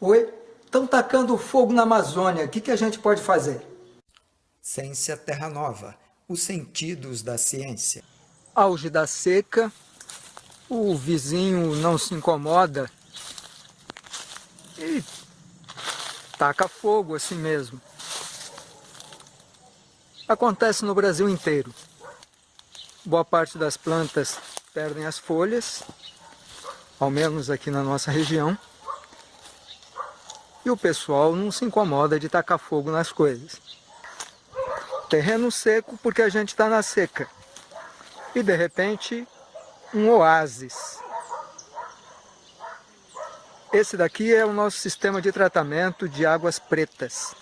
Oi? Estão tacando fogo na Amazônia, o que, que a gente pode fazer? Ciência Terra Nova, os sentidos da ciência. Auge da seca, o vizinho não se incomoda e taca fogo assim mesmo. Acontece no Brasil inteiro. Boa parte das plantas perdem as folhas, ao menos aqui na nossa região, e o pessoal não se incomoda de tacar fogo nas coisas. Terreno seco porque a gente está na seca. E de repente, um oásis. Esse daqui é o nosso sistema de tratamento de águas pretas.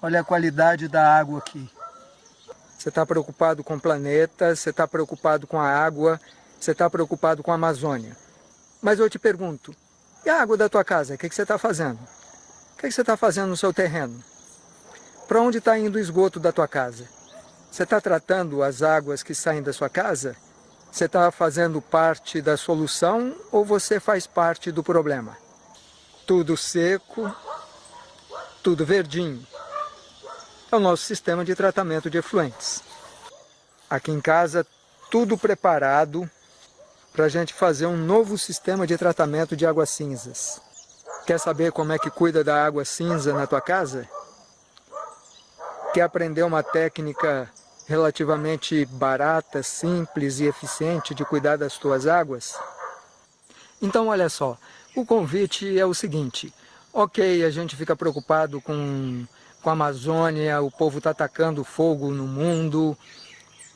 Olha a qualidade da água aqui. Você está preocupado com o planeta, você está preocupado com a água, você está preocupado com a Amazônia. Mas eu te pergunto, e a água da tua casa? O que, que você está fazendo? O que, você está fazendo no seu terreno? Para onde está indo o esgoto da tua casa? Você está tratando as águas que saem da sua casa? Você está fazendo parte da solução ou você faz parte do problema? Tudo seco, tudo verdinho. É o nosso sistema de tratamento de efluentes. Aqui em casa, tudo preparado para a gente fazer um novo sistema de tratamento de águas cinzas. Quer saber como é que cuida da água cinza na tua casa? Quer aprender uma técnica relativamente barata, simples e eficiente de cuidar das tuas águas? Então olha só, o convite é o seguinte, ok, a gente fica preocupado com, com a Amazônia, o povo está atacando fogo no mundo,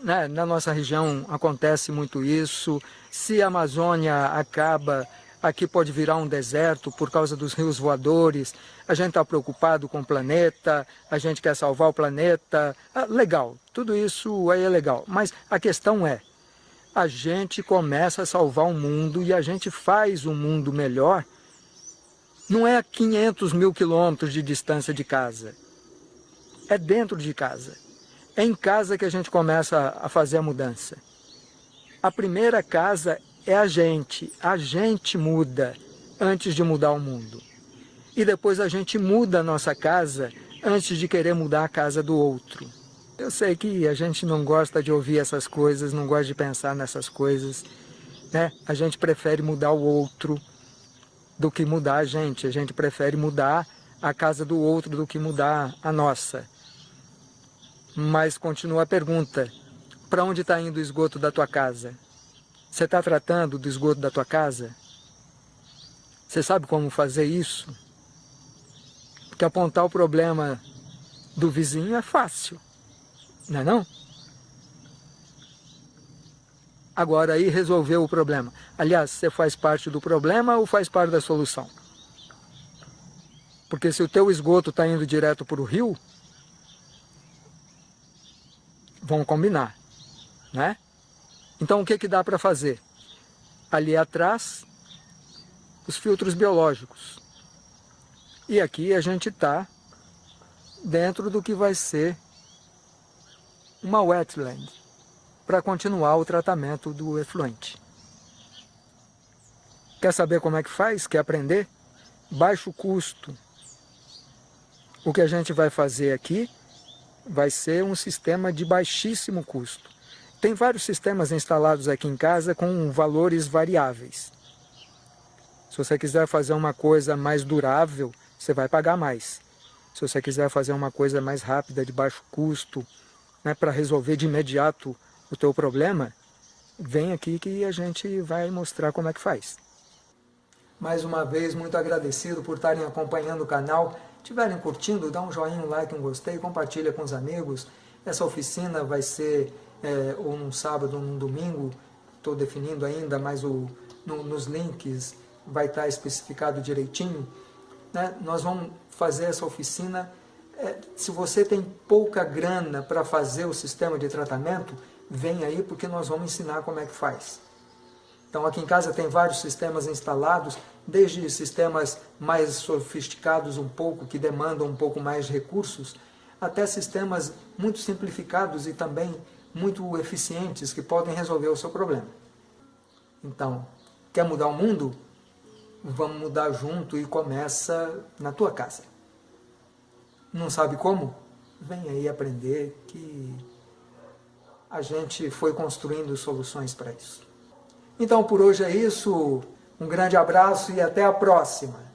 né? na nossa região acontece muito isso, se a Amazônia acaba, aqui pode virar um deserto por causa dos rios voadores, a gente está preocupado com o planeta, a gente quer salvar o planeta, ah, legal, tudo isso aí é legal, mas a questão é, a gente começa a salvar o mundo e a gente faz um mundo melhor, não é a 500 mil quilômetros de distância de casa, é dentro de casa. É em casa que a gente começa a fazer a mudança. A primeira casa é a gente. A gente muda antes de mudar o mundo. E depois a gente muda a nossa casa antes de querer mudar a casa do outro. Eu sei que a gente não gosta de ouvir essas coisas, não gosta de pensar nessas coisas. Né? A gente prefere mudar o outro do que mudar a gente. A gente prefere mudar a casa do outro do que mudar a nossa. Mas continua a pergunta, para onde está indo o esgoto da tua casa? Você está tratando do esgoto da tua casa? Você sabe como fazer isso? Porque apontar o problema do vizinho é fácil, não é não? Agora aí resolveu o problema. Aliás, você faz parte do problema ou faz parte da solução? Porque se o teu esgoto está indo direto para o rio, vão combinar, né? Então o que, que dá para fazer? Ali atrás, os filtros biológicos. E aqui a gente está dentro do que vai ser uma wetland, para continuar o tratamento do efluente. Quer saber como é que faz? Quer aprender? Baixo custo. O que a gente vai fazer aqui vai ser um sistema de baixíssimo custo. Tem vários sistemas instalados aqui em casa com valores variáveis. Se você quiser fazer uma coisa mais durável, você vai pagar mais. Se você quiser fazer uma coisa mais rápida, de baixo custo, né, para resolver de imediato o teu problema, vem aqui que a gente vai mostrar como é que faz. Mais uma vez, muito agradecido por estarem acompanhando o canal estiverem curtindo, dá um joinha, um like, um gostei, compartilha com os amigos. Essa oficina vai ser é, ou num sábado ou num domingo, estou definindo ainda, mas o, no, nos links vai estar especificado direitinho. Né? Nós vamos fazer essa oficina, é, se você tem pouca grana para fazer o sistema de tratamento, vem aí porque nós vamos ensinar como é que faz. Então aqui em casa tem vários sistemas instalados, desde sistemas mais sofisticados um pouco, que demandam um pouco mais de recursos, até sistemas muito simplificados e também muito eficientes que podem resolver o seu problema. Então, quer mudar o mundo? vamos mudar junto e começa na tua casa. Não sabe como? Vem aí aprender que a gente foi construindo soluções para isso. Então por hoje é isso, um grande abraço e até a próxima!